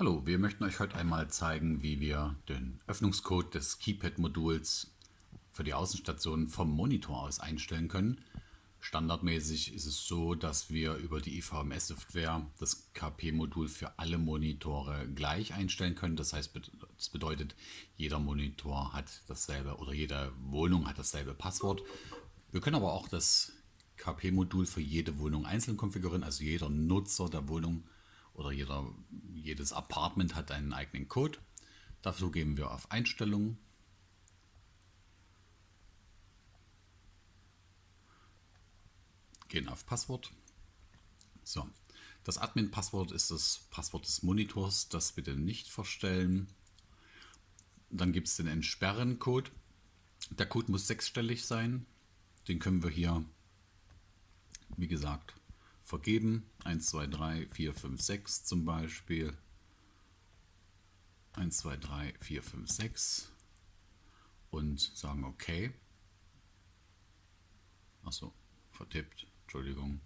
Hallo, wir möchten euch heute einmal zeigen, wie wir den Öffnungscode des Keypad-Moduls für die Außenstation vom Monitor aus einstellen können. Standardmäßig ist es so, dass wir über die IVMS-Software das KP-Modul für alle Monitore gleich einstellen können. Das heißt, das bedeutet, jeder Monitor hat dasselbe oder jede Wohnung hat dasselbe Passwort. Wir können aber auch das KP-Modul für jede Wohnung einzeln konfigurieren, also jeder Nutzer der Wohnung oder jeder, jedes Apartment hat einen eigenen Code. Dafür gehen wir auf Einstellungen. Gehen auf Passwort. So, das Admin-Passwort ist das Passwort des Monitors, das bitte nicht verstellen. Dann gibt es den Entsperren-Code. Der Code muss sechsstellig sein. Den können wir hier, wie gesagt, vergeben. 1, 2, 3, 4, 5, 6 zum Beispiel. 1, 2, 3, 4, 5, 6 und sagen OK. Achso, vertippt, Entschuldigung.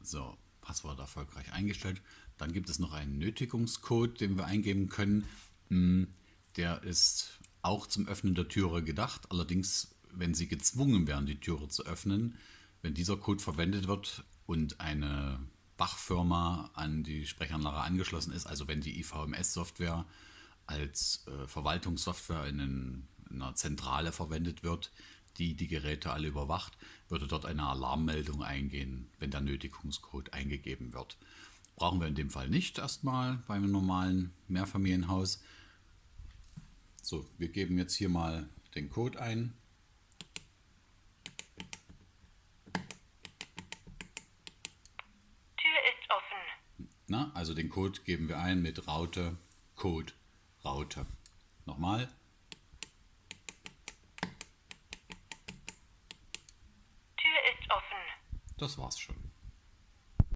So, Passwort erfolgreich eingestellt. Dann gibt es noch einen Nötigungscode, den wir eingeben können. Hm, der ist auch zum Öffnen der Türe gedacht, allerdings wenn Sie gezwungen werden, die Türe zu öffnen, wenn dieser Code verwendet wird und eine Bachfirma an die Sprechanlage angeschlossen ist, also wenn die IVMS-Software als äh, Verwaltungssoftware in, in, einer Zentrale verwendet wird, die die Geräte alle überwacht, würde dort eine Alarmmeldung eingehen, wenn der Nötigungscode eingegeben wird. Brauchen wir in dem Fall nicht erstmal beim normalen Mehrfamilienhaus. So, wir geben jetzt hier mal den Code ein. Na, also den Code geben wir ein mit Raute, Code, Raute. Nochmal. Tür ist offen. Das war's schon.